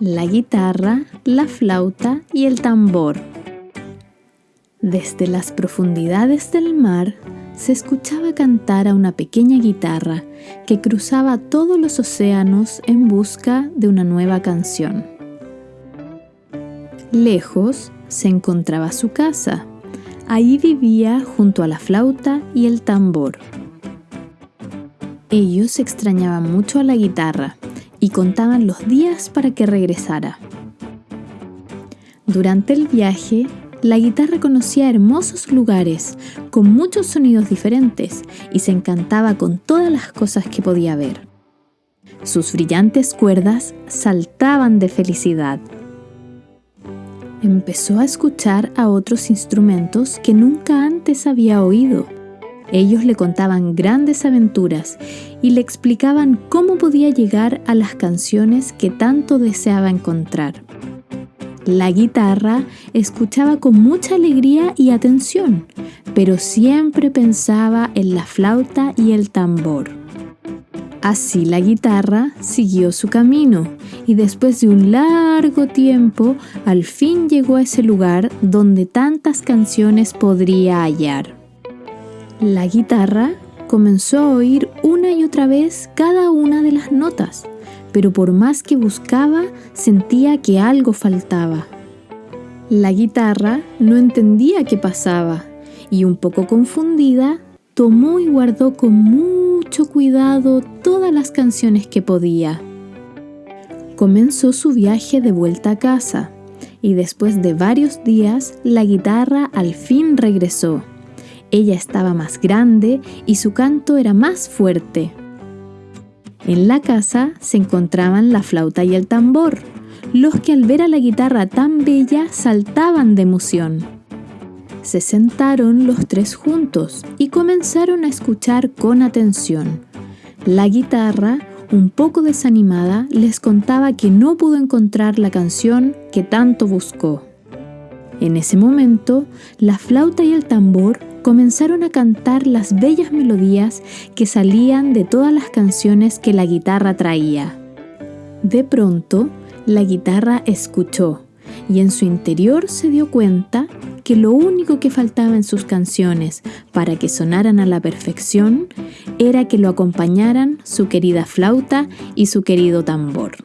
la guitarra, la flauta y el tambor. Desde las profundidades del mar se escuchaba cantar a una pequeña guitarra que cruzaba todos los océanos en busca de una nueva canción. Lejos se encontraba su casa. Allí vivía junto a la flauta y el tambor. Ellos extrañaban mucho a la guitarra y contaban los días para que regresara. Durante el viaje, la guitarra conocía hermosos lugares con muchos sonidos diferentes y se encantaba con todas las cosas que podía ver. Sus brillantes cuerdas saltaban de felicidad. Empezó a escuchar a otros instrumentos que nunca antes había oído ellos le contaban grandes aventuras y le explicaban cómo podía llegar a las canciones que tanto deseaba encontrar. La guitarra escuchaba con mucha alegría y atención, pero siempre pensaba en la flauta y el tambor. Así la guitarra siguió su camino y después de un largo tiempo al fin llegó a ese lugar donde tantas canciones podría hallar. La guitarra comenzó a oír una y otra vez cada una de las notas, pero por más que buscaba, sentía que algo faltaba. La guitarra no entendía qué pasaba y un poco confundida, tomó y guardó con mucho cuidado todas las canciones que podía. Comenzó su viaje de vuelta a casa y después de varios días la guitarra al fin regresó. Ella estaba más grande y su canto era más fuerte. En la casa se encontraban la flauta y el tambor, los que al ver a la guitarra tan bella saltaban de emoción. Se sentaron los tres juntos y comenzaron a escuchar con atención. La guitarra, un poco desanimada, les contaba que no pudo encontrar la canción que tanto buscó. En ese momento, la flauta y el tambor comenzaron a cantar las bellas melodías que salían de todas las canciones que la guitarra traía. De pronto, la guitarra escuchó y en su interior se dio cuenta que lo único que faltaba en sus canciones para que sonaran a la perfección era que lo acompañaran su querida flauta y su querido tambor.